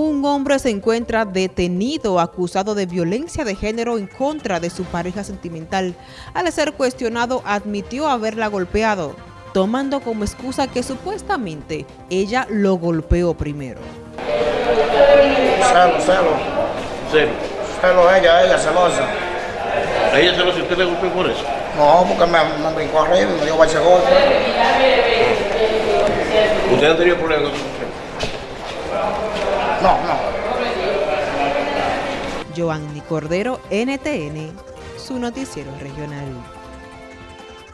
Un hombre se encuentra detenido acusado de violencia de género en contra de su pareja sentimental. Al ser cuestionado admitió haberla golpeado, tomando como excusa que supuestamente ella lo golpeó primero. Celo, celo. Sí. Celo ella, ella celosa. ¿A ella celosa y usted le golpeó por eso? No, porque me, me brincó arriba y me dio ese golpe. ¿Usted ha tenido problemas con su mujer? No, no. Cordero, NTN, su noticiero regional.